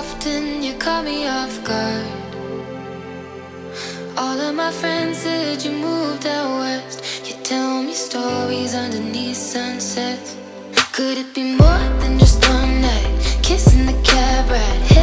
often you caught me off guard. All of my friends said you moved out west. You tell me stories underneath sunsets. Could it be more than just one night? Kissing the cab ride